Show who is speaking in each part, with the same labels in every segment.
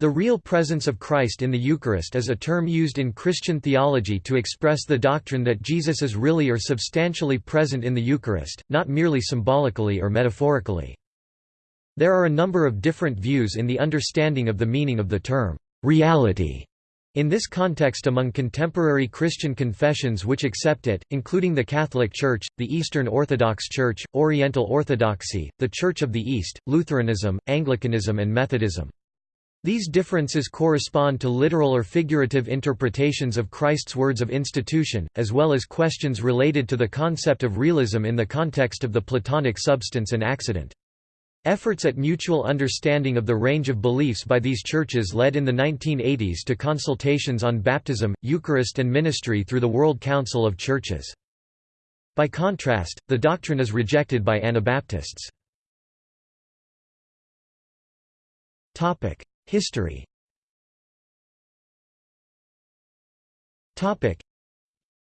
Speaker 1: The real presence of Christ in the Eucharist is a term used in Christian theology to express the doctrine that Jesus is really or substantially present in the Eucharist, not merely symbolically or metaphorically. There are a number of different views in the understanding of the meaning of the term, reality, in this context among contemporary Christian confessions which accept it, including the Catholic Church, the Eastern Orthodox Church, Oriental Orthodoxy, the Church of the East, Lutheranism, Anglicanism and Methodism. These differences correspond to literal or figurative interpretations of Christ's words of institution, as well as questions related to the concept of realism in the context of the Platonic substance and accident. Efforts at mutual understanding of the range of beliefs by these churches led in the 1980s to consultations on baptism, Eucharist and ministry through the World Council of Churches. By contrast, the doctrine is rejected by Anabaptists. History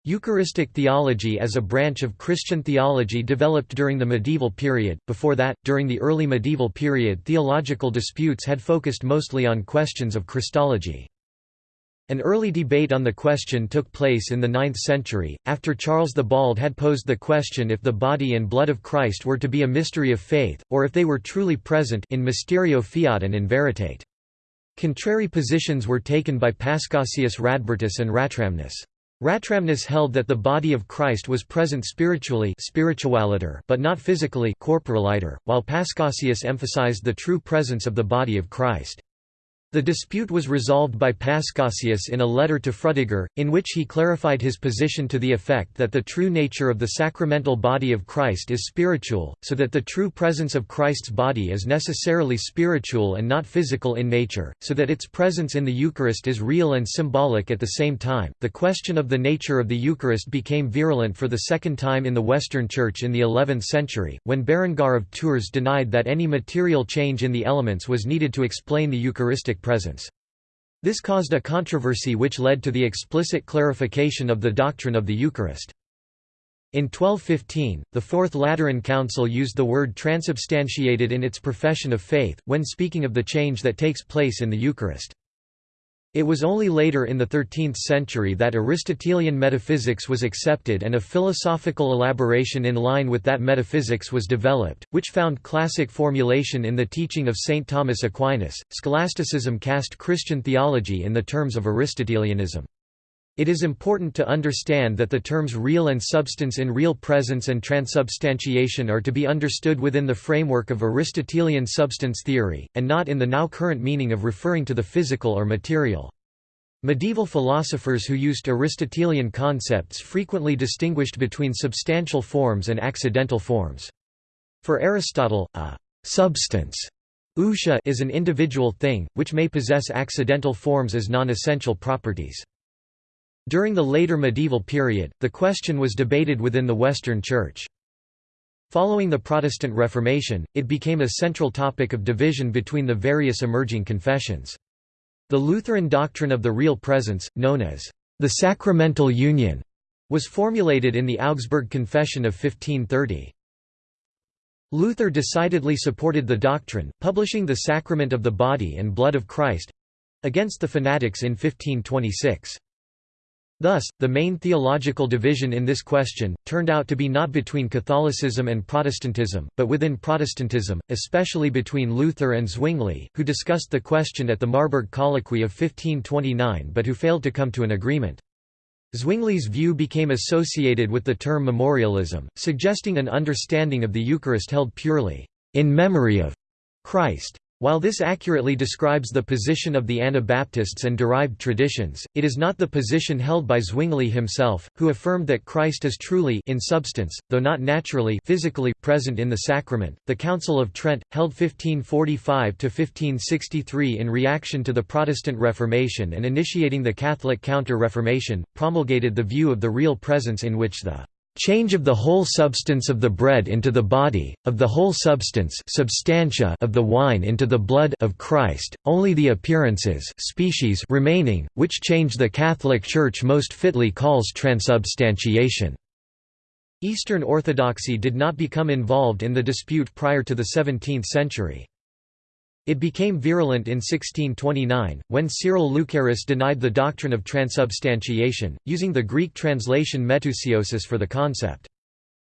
Speaker 1: Eucharistic theology as a branch of Christian theology developed during the medieval period. Before that, during the early medieval period, theological disputes had focused mostly on questions of Christology. An early debate on the question took place in the 9th century, after Charles the Bald had posed the question if the body and blood of Christ were to be a mystery of faith, or if they were truly present in mysterio fiat and in veritate. Contrary positions were taken by Paschasius Radbertus and Ratramnus. Ratramnus held that the body of Christ was present spiritually but not physically while Paschasius emphasized the true presence of the body of Christ. The dispute was resolved by Paschasius in a letter to Frudegard, in which he clarified his position to the effect that the true nature of the sacramental body of Christ is spiritual, so that the true presence of Christ's body is necessarily spiritual and not physical in nature, so that its presence in the Eucharist is real and symbolic at the same time. The question of the nature of the Eucharist became virulent for the second time in the Western Church in the 11th century, when Berengar of Tours denied that any material change in the elements was needed to explain the Eucharistic presence. This caused a controversy which led to the explicit clarification of the doctrine of the Eucharist. In 1215, the Fourth Lateran Council used the word transubstantiated in its profession of faith, when speaking of the change that takes place in the Eucharist. It was only later in the 13th century that Aristotelian metaphysics was accepted and a philosophical elaboration in line with that metaphysics was developed, which found classic formulation in the teaching of St. Thomas Aquinas. Scholasticism cast Christian theology in the terms of Aristotelianism. It is important to understand that the terms real and substance in real presence and transubstantiation are to be understood within the framework of Aristotelian substance theory, and not in the now current meaning of referring to the physical or material. Medieval philosophers who used Aristotelian concepts frequently distinguished between substantial forms and accidental forms. For Aristotle, a substance is an individual thing, which may possess accidental forms as non-essential properties. During the later medieval period, the question was debated within the Western Church. Following the Protestant Reformation, it became a central topic of division between the various emerging confessions. The Lutheran doctrine of the real presence, known as the sacramental union, was formulated in the Augsburg Confession of 1530. Luther decidedly supported the doctrine, publishing The Sacrament of the Body and Blood of Christ—against the fanatics in 1526. Thus, the main theological division in this question, turned out to be not between Catholicism and Protestantism, but within Protestantism, especially between Luther and Zwingli, who discussed the question at the Marburg Colloquy of 1529 but who failed to come to an agreement. Zwingli's view became associated with the term memorialism, suggesting an understanding of the Eucharist held purely, in memory of Christ. While this accurately describes the position of the Anabaptists and derived traditions, it is not the position held by Zwingli himself, who affirmed that Christ is truly in substance, though not naturally physically present in the sacrament. The Council of Trent, held 1545 to 1563 in reaction to the Protestant Reformation and initiating the Catholic Counter-Reformation, promulgated the view of the real presence in which the change of the whole substance of the bread into the body, of the whole substance substantia of the wine into the blood of Christ, only the appearances species remaining, which change the Catholic Church most fitly calls transubstantiation. Eastern Orthodoxy did not become involved in the dispute prior to the 17th century. It became virulent in 1629, when Cyril Lucaris denied the doctrine of transubstantiation, using the Greek translation metousiosis for the concept.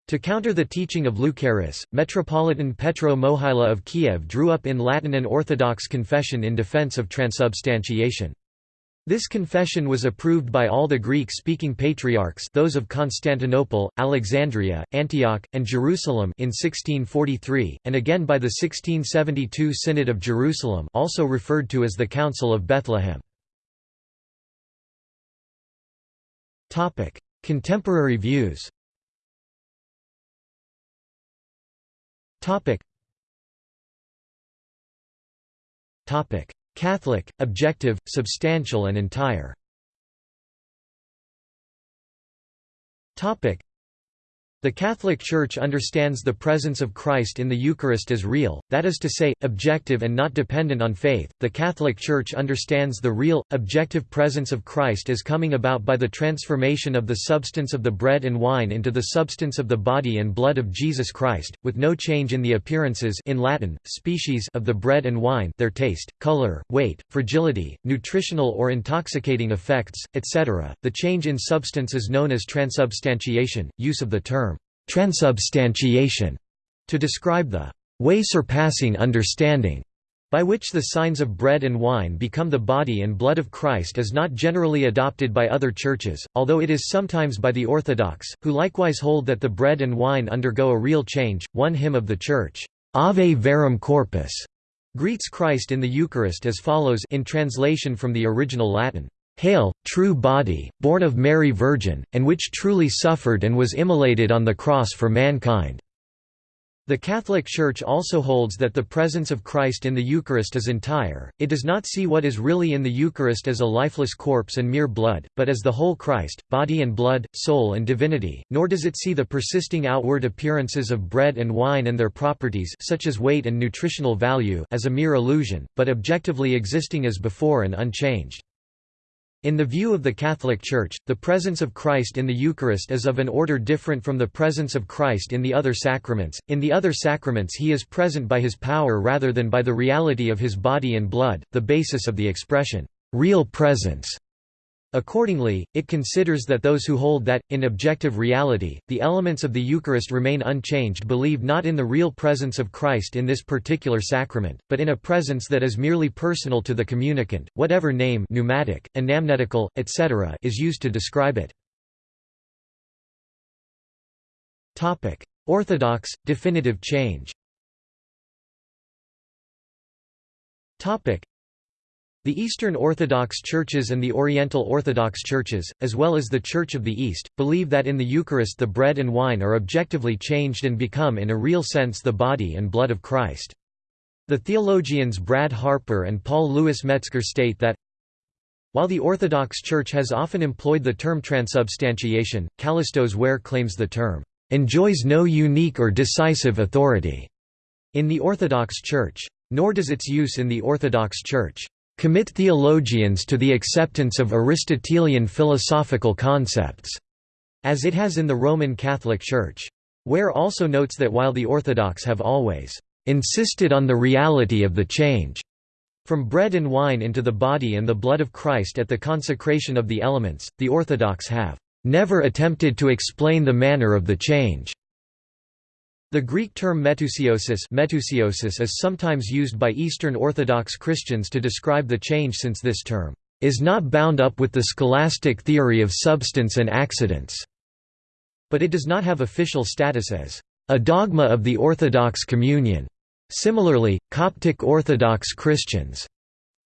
Speaker 1: To counter the teaching of Lucaris, Metropolitan Petro Mohyla of Kiev drew up in Latin an Orthodox confession in defense of transubstantiation. This confession was approved by all the Greek-speaking patriarchs those of Constantinople, Alexandria, Antioch, and Jerusalem in 1643, and again by the 1672 Synod of Jerusalem also referred to as the Council of Bethlehem. Contemporary views Catholic, objective, substantial and entire the Catholic Church understands the presence of Christ in the Eucharist as real, that is to say, objective and not dependent on faith. The Catholic Church understands the real, objective presence of Christ as coming about by the transformation of the substance of the bread and wine into the substance of the body and blood of Jesus Christ, with no change in the appearances in Latin, species of the bread and wine their taste, color, weight, fragility, nutritional or intoxicating effects, etc. The change in substance is known as transubstantiation, use of the term transubstantiation to describe the way surpassing understanding by which the signs of bread and wine become the body and blood of Christ is not generally adopted by other churches, although it is sometimes by the Orthodox, who likewise hold that the bread and wine undergo a real change. One hymn of the Church, Ave Verum Corpus, greets Christ in the Eucharist as follows in translation from the original Latin. Hail, true body, born of Mary Virgin, and which truly suffered and was immolated on the cross for mankind." The Catholic Church also holds that the presence of Christ in the Eucharist is entire, it does not see what is really in the Eucharist as a lifeless corpse and mere blood, but as the whole Christ, body and blood, soul and divinity, nor does it see the persisting outward appearances of bread and wine and their properties such as weight and nutritional value as a mere illusion, but objectively existing as before and unchanged. In the view of the Catholic Church, the presence of Christ in the Eucharist is of an order different from the presence of Christ in the other sacraments. In the other sacraments he is present by his power rather than by the reality of his body and blood, the basis of the expression, real presence. Accordingly, it considers that those who hold that, in objective reality, the elements of the Eucharist remain unchanged believe not in the real presence of Christ in this particular sacrament, but in a presence that is merely personal to the communicant, whatever name pneumatic, anamnetical, etc. is used to describe it. Orthodox, definitive change the Eastern Orthodox Churches and the Oriental Orthodox Churches, as well as the Church of the East, believe that in the Eucharist the bread and wine are objectively changed and become in a real sense the body and blood of Christ. The theologians Brad Harper and Paul Louis Metzger state that, while the Orthodox Church has often employed the term transubstantiation, Kallistos Ware claims the term, "...enjoys no unique or decisive authority," in the Orthodox Church. Nor does its use in the Orthodox Church commit theologians to the acceptance of Aristotelian philosophical concepts, as it has in the Roman Catholic Church. Ware also notes that while the Orthodox have always insisted on the reality of the change from bread and wine into the body and the blood of Christ at the consecration of the elements, the Orthodox have never attempted to explain the manner of the change. The Greek term metusiosis, metousiosis is sometimes used by Eastern Orthodox Christians to describe the change since this term is not bound up with the scholastic theory of substance and accidents, but it does not have official status as a dogma of the Orthodox Communion. Similarly, Coptic Orthodox Christians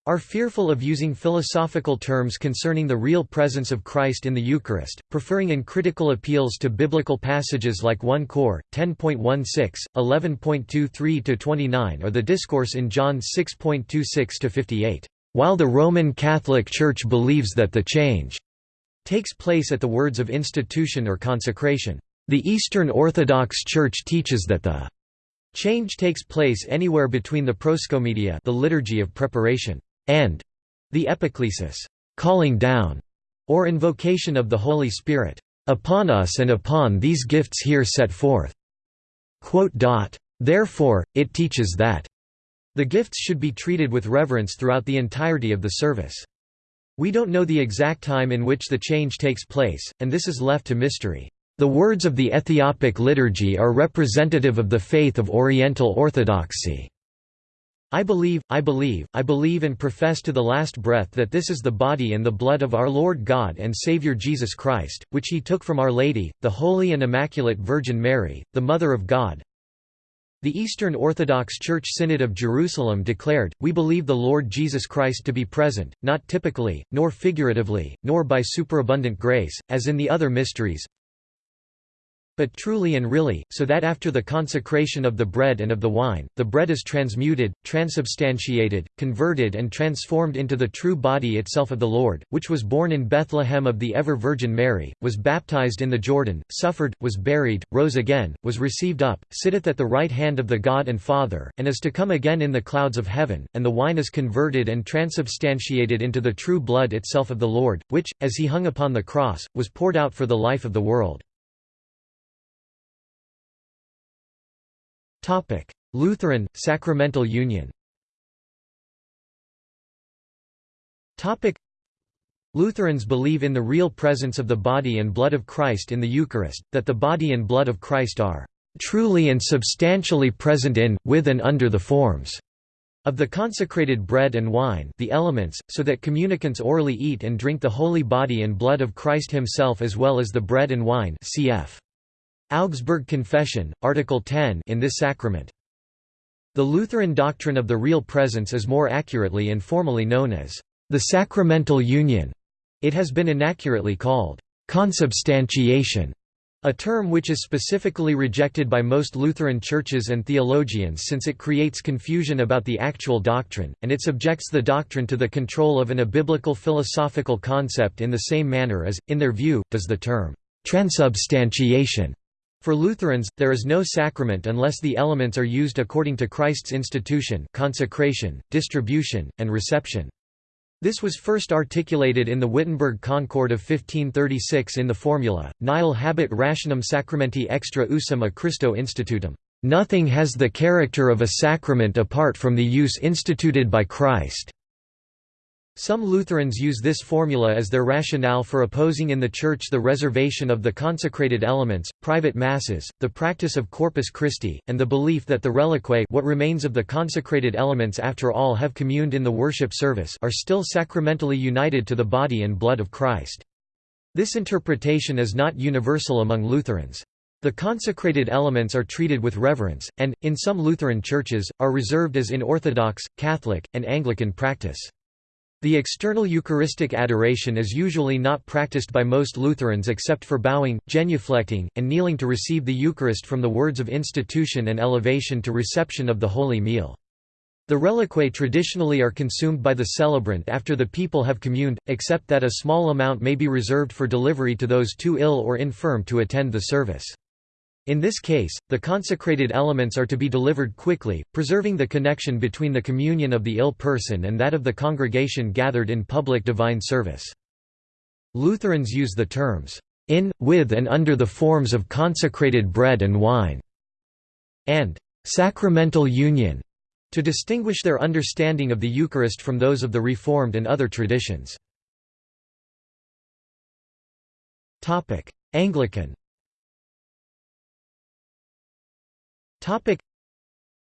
Speaker 1: are fearful of using philosophical terms concerning the real presence of Christ in the Eucharist, preferring uncritical appeals to biblical passages like 1 Cor. 10.16, 11.23-29 or the discourse in John 6.26-58. While the Roman Catholic Church believes that the change takes place at the words of institution or consecration, the Eastern Orthodox Church teaches that the change takes place anywhere between the proscomedia the liturgy of preparation and the epiclesis, calling down, or invocation of the Holy Spirit, upon us and upon these gifts here set forth. Therefore, it teaches that The gifts should be treated with reverence throughout the entirety of the service. We don't know the exact time in which the change takes place, and this is left to mystery. The words of the Ethiopic liturgy are representative of the faith of Oriental Orthodoxy. I believe, I believe, I believe and profess to the last breath that this is the body and the blood of our Lord God and Saviour Jesus Christ, which he took from Our Lady, the Holy and Immaculate Virgin Mary, the Mother of God. The Eastern Orthodox Church Synod of Jerusalem declared, We believe the Lord Jesus Christ to be present, not typically, nor figuratively, nor by superabundant grace, as in the other mysteries, but truly and really, so that after the consecration of the bread and of the wine, the bread is transmuted, transubstantiated, converted and transformed into the true body itself of the Lord, which was born in Bethlehem of the ever-Virgin Mary, was baptized in the Jordan, suffered, was buried, rose again, was received up, sitteth at the right hand of the God and Father, and is to come again in the clouds of heaven, and the wine is converted and transubstantiated into the true blood itself of the Lord, which, as he hung upon the cross, was poured out for the life of the world. Topic: Lutheran Sacramental Union. Topic: Lutherans believe in the real presence of the body and blood of Christ in the Eucharist, that the body and blood of Christ are truly and substantially present in, with and under the forms of the consecrated bread and wine the elements, so that communicants orally eat and drink the holy body and blood of Christ himself as well as the bread and wine cf. Augsburg Confession, Article 10 in this sacrament. The Lutheran doctrine of the real presence is more accurately and formally known as the sacramental union. It has been inaccurately called consubstantiation, a term which is specifically rejected by most Lutheran churches and theologians since it creates confusion about the actual doctrine, and it subjects the doctrine to the control of an abiblical philosophical concept in the same manner as, in their view, does the term transubstantiation. For Lutherans, there is no sacrament unless the elements are used according to Christ's institution consecration, distribution, and reception. This was first articulated in the Wittenberg Concord of 1536 in the formula, Nihil habet rationum sacramenti extra usum a Christo institutum. Nothing has the character of a sacrament apart from the use instituted by Christ. Some Lutherans use this formula as their rationale for opposing in the Church the reservation of the consecrated elements, private masses, the practice of Corpus Christi, and the belief that the reliquae what remains of the consecrated elements after all have communed in the worship service are still sacramentally united to the body and blood of Christ. This interpretation is not universal among Lutherans. The consecrated elements are treated with reverence, and, in some Lutheran churches, are reserved as in Orthodox, Catholic, and Anglican practice. The external Eucharistic adoration is usually not practiced by most Lutherans except for bowing, genuflecting, and kneeling to receive the Eucharist from the words of institution and elevation to reception of the Holy Meal. The reliquae traditionally are consumed by the celebrant after the people have communed, except that a small amount may be reserved for delivery to those too ill or infirm to attend the service. In this case, the consecrated elements are to be delivered quickly, preserving the connection between the communion of the ill person and that of the congregation gathered in public divine service. Lutherans use the terms, "...in, with and under the forms of consecrated bread and wine", and "...sacramental union", to distinguish their understanding of the Eucharist from those of the Reformed and other traditions. Anglican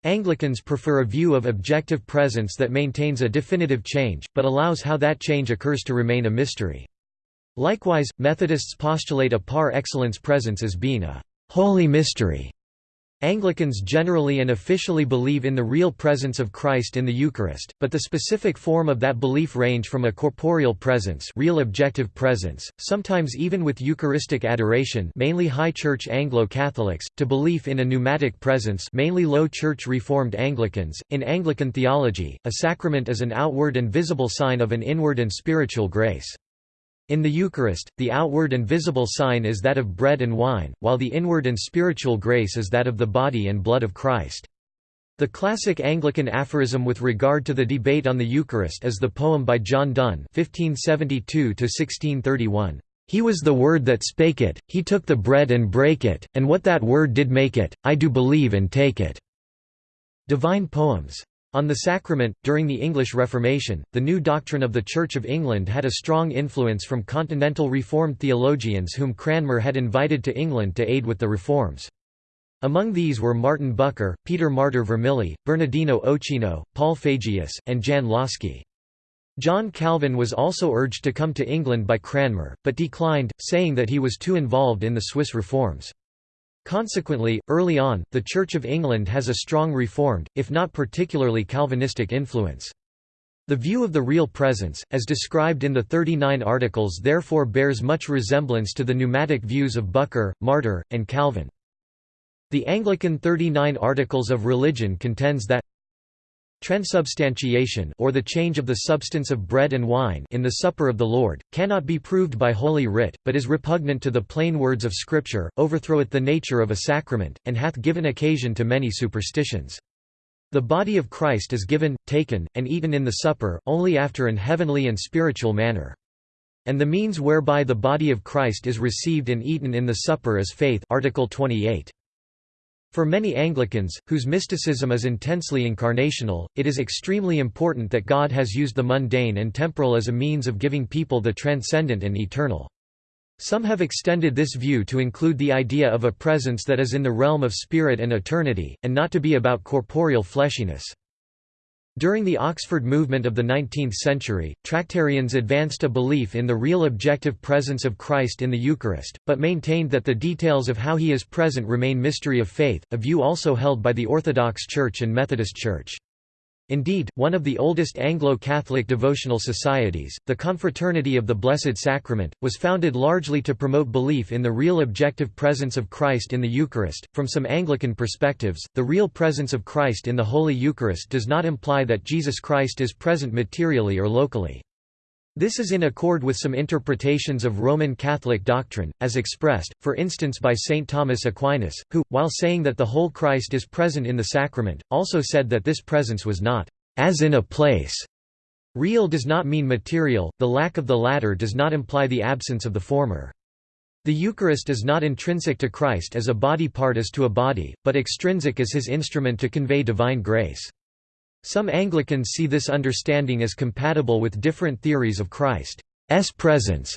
Speaker 1: Anglicans prefer a view of objective presence that maintains a definitive change, but allows how that change occurs to remain a mystery. Likewise, Methodists postulate a par excellence presence as being a «holy mystery» Anglicans generally and officially believe in the real presence of Christ in the Eucharist, but the specific form of that belief range from a corporeal presence real objective presence, sometimes even with Eucharistic adoration mainly High Church Anglo-Catholics, to belief in a pneumatic presence mainly Low Church Reformed Anglicans. In Anglican theology, a sacrament is an outward and visible sign of an inward and spiritual grace. In the Eucharist, the outward and visible sign is that of bread and wine, while the inward and spiritual grace is that of the body and blood of Christ. The classic Anglican aphorism with regard to the debate on the Eucharist is the poem by John Donne (1572–1631). He was the Word that spake it, he took the bread and brake it, and what that Word did make it, I do believe and take it." Divine Poems. On the sacrament, during the English Reformation, the new doctrine of the Church of England had a strong influence from continental Reformed theologians whom Cranmer had invited to England to aid with the reforms. Among these were Martin Bucer, Peter Martyr Vermigli, Bernardino Ochino, Paul Fagius, and Jan Łaski. John Calvin was also urged to come to England by Cranmer, but declined, saying that he was too involved in the Swiss reforms. Consequently, early on, the Church of England has a strong Reformed, if not particularly Calvinistic influence. The view of the real presence, as described in the 39 Articles therefore bears much resemblance to the pneumatic views of Bucer, Martyr, and Calvin. The Anglican 39 Articles of Religion contends that Transubstantiation or the change of the substance of bread and wine in the supper of the Lord, cannot be proved by Holy Writ, but is repugnant to the plain words of Scripture, overthroweth the nature of a sacrament, and hath given occasion to many superstitions. The body of Christ is given, taken, and eaten in the supper, only after an heavenly and spiritual manner. And the means whereby the body of Christ is received and eaten in the supper is faith Article 28. For many Anglicans, whose mysticism is intensely incarnational, it is extremely important that God has used the mundane and temporal as a means of giving people the transcendent and eternal. Some have extended this view to include the idea of a presence that is in the realm of spirit and eternity, and not to be about corporeal fleshiness. During the Oxford movement of the 19th century, Tractarians advanced a belief in the real objective presence of Christ in the Eucharist, but maintained that the details of how he is present remain mystery of faith, a view also held by the Orthodox Church and Methodist Church. Indeed, one of the oldest Anglo-Catholic devotional societies, the Confraternity of the Blessed Sacrament, was founded largely to promote belief in the real objective presence of Christ in the Eucharist. From some Anglican perspectives, the real presence of Christ in the Holy Eucharist does not imply that Jesus Christ is present materially or locally. This is in accord with some interpretations of Roman Catholic doctrine, as expressed, for instance by St. Thomas Aquinas, who, while saying that the whole Christ is present in the sacrament, also said that this presence was not as in a place. Real does not mean material, the lack of the latter does not imply the absence of the former. The Eucharist is not intrinsic to Christ as a body part is to a body, but extrinsic as his instrument to convey divine grace. Some Anglicans see this understanding as compatible with different theories of Christ's presence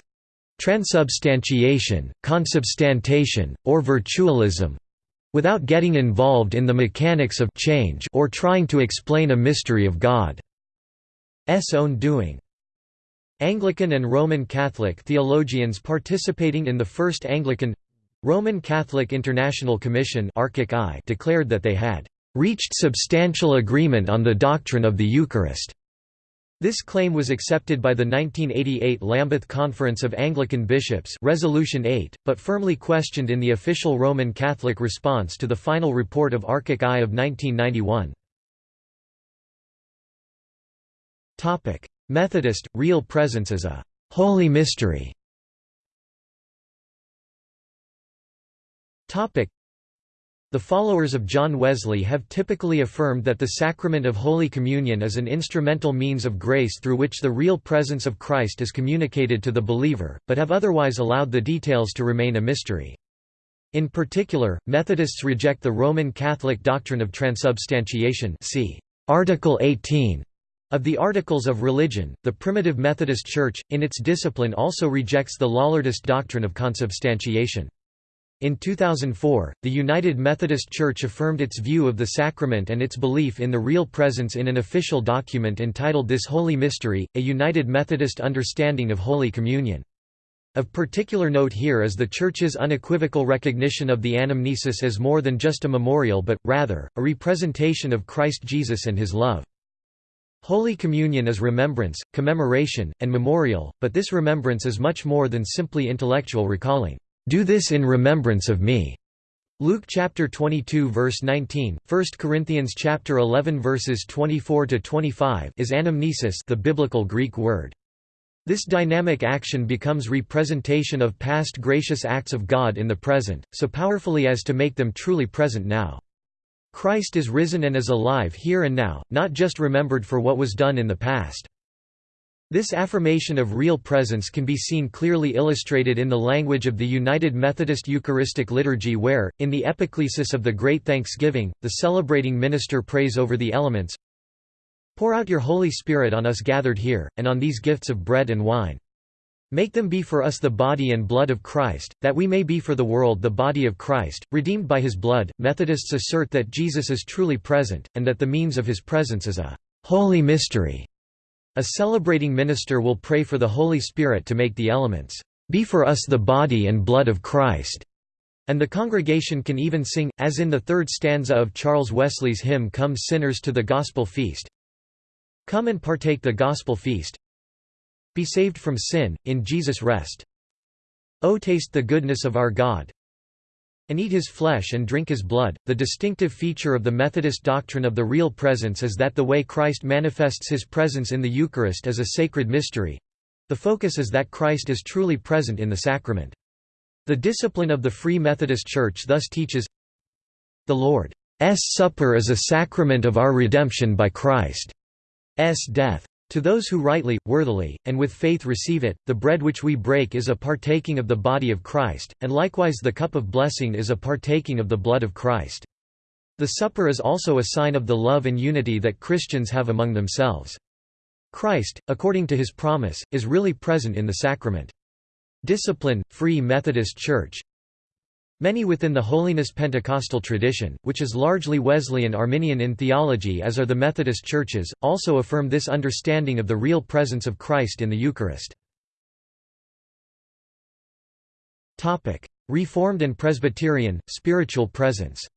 Speaker 1: transubstantiation, consubstantiation, or virtualism without getting involved in the mechanics of change or trying to explain a mystery of God's own doing. Anglican and Roman Catholic theologians participating in the First Anglican Roman Catholic International Commission declared that they had reached substantial agreement on the doctrine of the Eucharist. This claim was accepted by the 1988 Lambeth Conference of Anglican Bishops Resolution 8, but firmly questioned in the official Roman Catholic response to the final report of ARCIC I of 1991. Methodist, real presence as a «holy mystery» the followers of John Wesley have typically affirmed that the sacrament of Holy Communion is an instrumental means of grace through which the real presence of Christ is communicated to the believer, but have otherwise allowed the details to remain a mystery. In particular, Methodists reject the Roman Catholic doctrine of transubstantiation see Article 18 of the Articles of Religion. The Primitive Methodist Church, in its discipline also rejects the Lollardist doctrine of consubstantiation. In 2004, the United Methodist Church affirmed its view of the sacrament and its belief in the real presence in an official document entitled This Holy Mystery, a United Methodist Understanding of Holy Communion. Of particular note here is the Church's unequivocal recognition of the anamnesis as more than just a memorial but, rather, a representation of Christ Jesus and his love. Holy Communion is remembrance, commemoration, and memorial, but this remembrance is much more than simply intellectual recalling. Do this in remembrance of me. Luke chapter 22 verse 19, 1 Corinthians chapter 11 verses 24 to 25 is anamnesis, the biblical Greek word. This dynamic action becomes representation of past gracious acts of God in the present, so powerfully as to make them truly present now. Christ is risen and is alive here and now, not just remembered for what was done in the past. This affirmation of real presence can be seen clearly illustrated in the language of the United Methodist Eucharistic Liturgy where, in the epiclesis of the Great Thanksgiving, the celebrating minister prays over the elements, Pour out your Holy Spirit on us gathered here, and on these gifts of bread and wine. Make them be for us the body and blood of Christ, that we may be for the world the body of Christ, redeemed by his blood. Methodists assert that Jesus is truly present, and that the means of his presence is a holy mystery. A celebrating minister will pray for the Holy Spirit to make the elements be for us the body and blood of Christ. And the congregation can even sing, as in the third stanza of Charles Wesley's hymn Come Sinners to the Gospel Feast. Come and partake the Gospel Feast. Be saved from sin, in Jesus rest. O taste the goodness of our God, and eat his flesh and drink his blood. The distinctive feature of the Methodist doctrine of the real presence is that the way Christ manifests his presence in the Eucharist is a sacred mystery, the focus is that Christ is truly present in the sacrament. The discipline of the Free Methodist Church thus teaches The Lord's Supper is a sacrament of our redemption by Christ's death. To those who rightly, worthily, and with faith receive it, the bread which we break is a partaking of the body of Christ, and likewise the cup of blessing is a partaking of the blood of Christ. The supper is also a sign of the love and unity that Christians have among themselves. Christ, according to his promise, is really present in the sacrament. Discipline, Free Methodist Church Many within the Holiness Pentecostal tradition, which is largely Wesleyan Arminian in theology as are the Methodist churches, also affirm this understanding of the real presence of Christ in the Eucharist. Reformed and Presbyterian, spiritual presence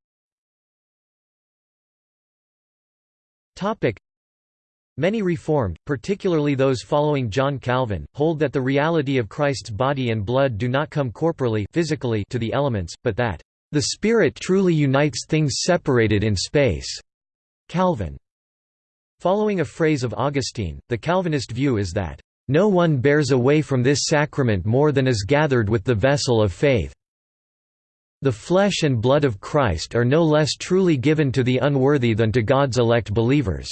Speaker 1: Many Reformed, particularly those following John Calvin, hold that the reality of Christ's body and blood do not come corporally physically to the elements, but that, "...the Spirit truly unites things separated in space." Calvin. Following a phrase of Augustine, the Calvinist view is that, "...no one bears away from this sacrament more than is gathered with the vessel of faith." The flesh and blood of Christ are no less truly given to the unworthy than to God's elect believers.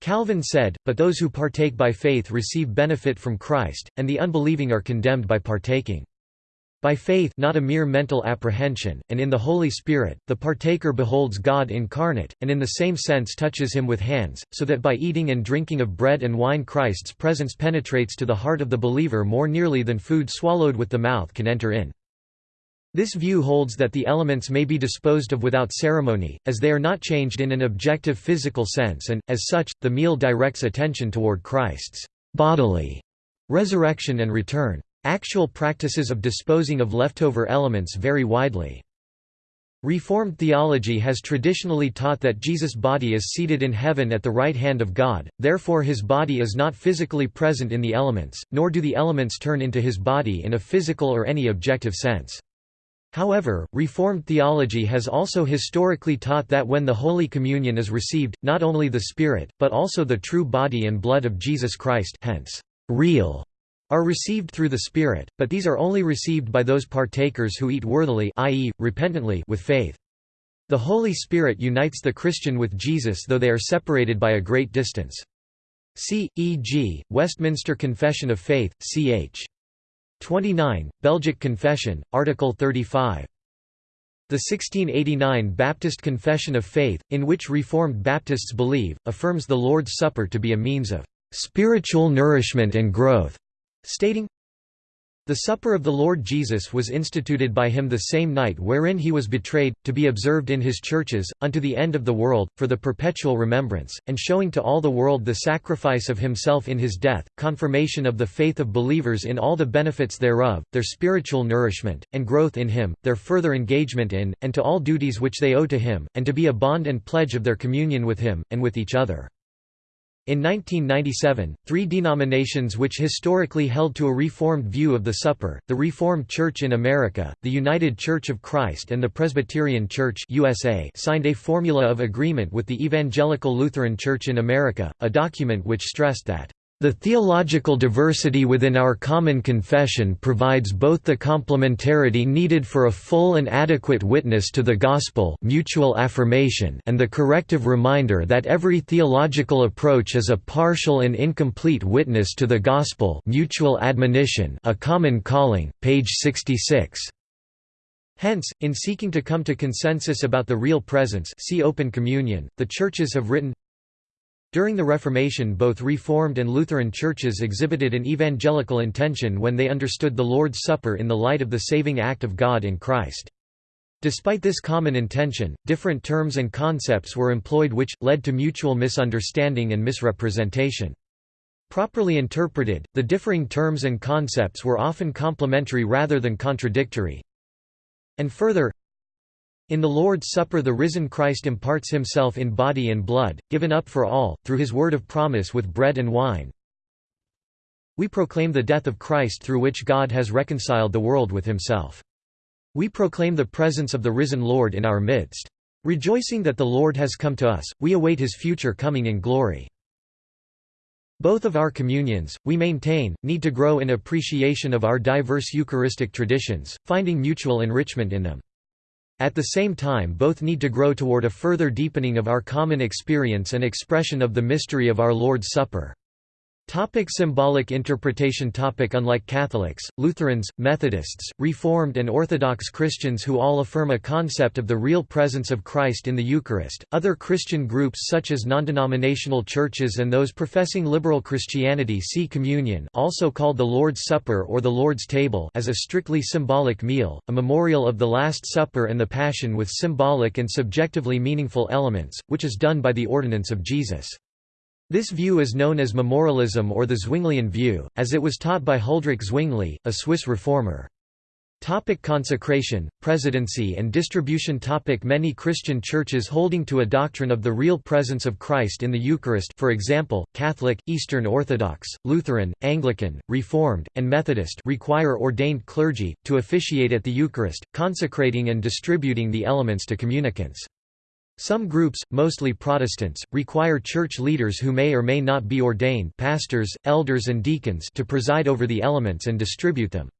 Speaker 1: Calvin said, but those who partake by faith receive benefit from Christ, and the unbelieving are condemned by partaking. By faith not a mere mental apprehension, and in the Holy Spirit, the partaker beholds God incarnate, and in the same sense touches him with hands, so that by eating and drinking of bread and wine Christ's presence penetrates to the heart of the believer more nearly than food swallowed with the mouth can enter in. This view holds that the elements may be disposed of without ceremony, as they are not changed in an objective physical sense and, as such, the meal directs attention toward Christ's bodily resurrection and return. Actual practices of disposing of leftover elements vary widely. Reformed theology has traditionally taught that Jesus' body is seated in heaven at the right hand of God, therefore his body is not physically present in the elements, nor do the elements turn into his body in a physical or any objective sense. However, Reformed theology has also historically taught that when the Holy Communion is received, not only the Spirit, but also the true body and blood of Jesus Christ hence, real, are received through the Spirit, but these are only received by those partakers who eat worthily i.e., repentantly with faith. The Holy Spirit unites the Christian with Jesus though they are separated by a great distance. See, e.g., Westminster Confession of Faith, ch. 29, Belgic Confession, Article 35. The 1689 Baptist Confession of Faith, in which Reformed Baptists believe, affirms the Lord's Supper to be a means of spiritual nourishment and growth, stating, the Supper of the Lord Jesus was instituted by him the same night wherein he was betrayed, to be observed in his churches, unto the end of the world, for the perpetual remembrance, and showing to all the world the sacrifice of himself in his death, confirmation of the faith of believers in all the benefits thereof, their spiritual nourishment, and growth in him, their further engagement in, and to all duties which they owe to him, and to be a bond and pledge of their communion with him, and with each other. In 1997, three denominations which historically held to a Reformed view of the Supper, the Reformed Church in America, the United Church of Christ and the Presbyterian Church USA signed a formula of agreement with the Evangelical Lutheran Church in America, a document which stressed that the theological diversity within our common confession provides both the complementarity needed for a full and adequate witness to the gospel mutual affirmation and the corrective reminder that every theological approach is a partial and incomplete witness to the gospel mutual admonition a common calling, page 66. Hence, in seeking to come to consensus about the real presence see Open Communion, the churches have written During the Reformation both Reformed and Lutheran churches exhibited an evangelical intention when they understood the Lord's Supper in the light of the saving act of God in Christ. Despite this common intention, different terms and concepts were employed which, led to mutual misunderstanding and misrepresentation. Properly interpreted, the differing terms and concepts were often complementary rather than contradictory. And further, in the Lord's Supper the risen Christ imparts himself in body and blood, given up for all, through his word of promise with bread and wine. We proclaim the death of Christ through which God has reconciled the world with himself. We proclaim the presence of the risen Lord in our midst. Rejoicing that the Lord has come to us, we await his future coming in glory. Both of our communions, we maintain, need to grow in appreciation of our diverse Eucharistic traditions, finding mutual enrichment in them. At the same time both need to grow toward a further deepening of our common experience and expression of the mystery of our Lord's Supper. Topic symbolic interpretation topic Unlike Catholics, Lutherans, Methodists, Reformed and Orthodox Christians who all affirm a concept of the real presence of Christ in the Eucharist, other Christian groups such as non-denominational churches and those professing liberal Christianity see communion also called the Lord's Supper or the Lord's Table as a strictly symbolic meal, a memorial of the Last Supper and the Passion with symbolic and subjectively meaningful elements, which is done by the ordinance of Jesus. This view is known as memorialism or the Zwinglian view, as it was taught by Huldrych Zwingli, a Swiss reformer. Topic consecration, presidency and distribution topic Many Christian churches holding to a doctrine of the real presence of Christ in the Eucharist for example, Catholic, Eastern Orthodox, Lutheran, Anglican, Reformed, and Methodist require ordained clergy, to officiate at the Eucharist, consecrating and distributing the elements to communicants. Some groups, mostly Protestants, require church leaders who may or may not be ordained pastors, elders and deacons to preside over the elements and distribute them.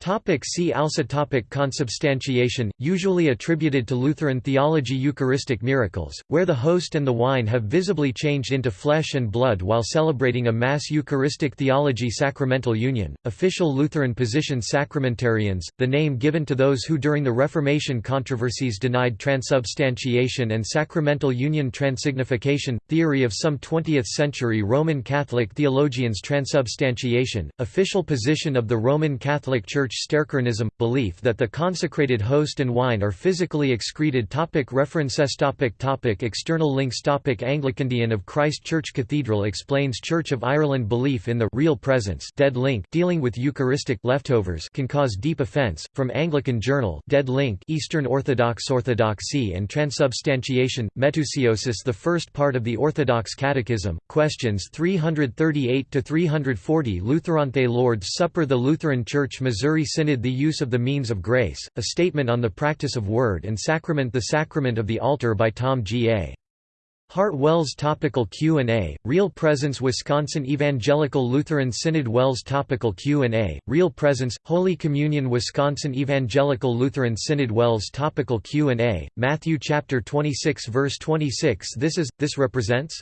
Speaker 1: Topic see also topic Consubstantiation, usually attributed to Lutheran theology Eucharistic miracles, where the host and the wine have visibly changed into flesh and blood while celebrating a Mass Eucharistic theology Sacramental union, official Lutheran position Sacramentarians, the name given to those who during the Reformation controversies denied transubstantiation and sacramental union Transignification, theory of some 20th-century Roman Catholic theologians Transubstantiation, official position of the Roman Catholic Church Church Stercoranism – belief that the consecrated host and wine are physically excreted topic References topic topic External links topic Anglicandian of Christ Church Cathedral explains Church of Ireland belief in the real presence dead link dealing with Eucharistic leftovers can cause deep offense, from Anglican Journal dead link Eastern Orthodox Orthodoxy and Transubstantiation, Metousiosis the first part of the Orthodox Catechism, questions 338–340 Lutherante Lord's Supper The Lutheran Church Missouri Missouri Synod The use of the means of grace, a statement on the practice of word and sacrament The Sacrament of the Altar by Tom G. A. Hardt WELS Topical Q&A, Real Presence Wisconsin Evangelical Lutheran Synod WELS Topical Q&A, Real Presence, Holy Communion Wisconsin Evangelical Lutheran Synod WELS Topical Q&A, Matthew chapter 26 verse 26 This is, this represents?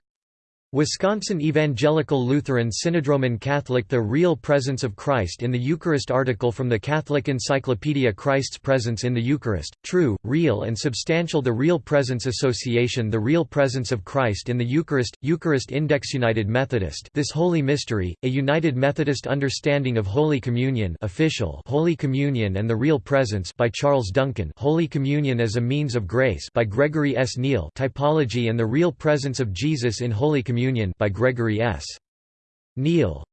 Speaker 1: Wisconsin Evangelical Lutheran Synod Roman Catholic The Real Presence of Christ in the Eucharist article from the Catholic Encyclopedia Christ's Presence in the Eucharist, True, Real and Substantial The Real Presence Association The Real Presence of Christ in the Eucharist, Eucharist Index United Methodist This Holy Mystery, a United Methodist Understanding of Holy Communion official Holy Communion and the Real Presence by Charles Duncan Holy Communion as a Means of Grace by Gregory S. Neal Typology and the Real Presence of Jesus in Holy Communion Communion by Gregory S. Neal